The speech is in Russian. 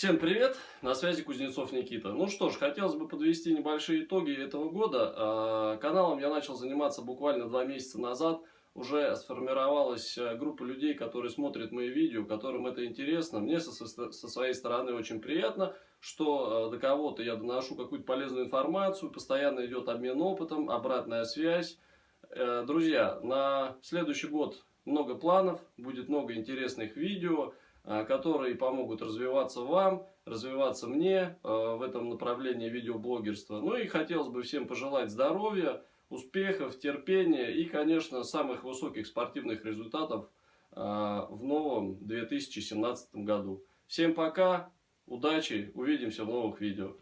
Всем привет, на связи Кузнецов Никита. Ну что ж, хотелось бы подвести небольшие итоги этого года. А, каналом я начал заниматься буквально два месяца назад. Уже сформировалась э, группа людей, которые смотрят мои видео, которым это интересно. Мне со, со своей стороны очень приятно, что э, до кого-то я доношу какую-то полезную информацию, постоянно идет обмен опытом, обратная связь. Э, друзья, на следующий год много планов, будет много интересных видео. Э, которые помогут развиваться вам, развиваться мне э, в этом направлении видеоблогерства. Ну и хотелось бы всем пожелать здоровья, успехов, терпения и, конечно, самых высоких спортивных результатов э, в новом 2017 году. Всем пока, удачи, увидимся в новых видео.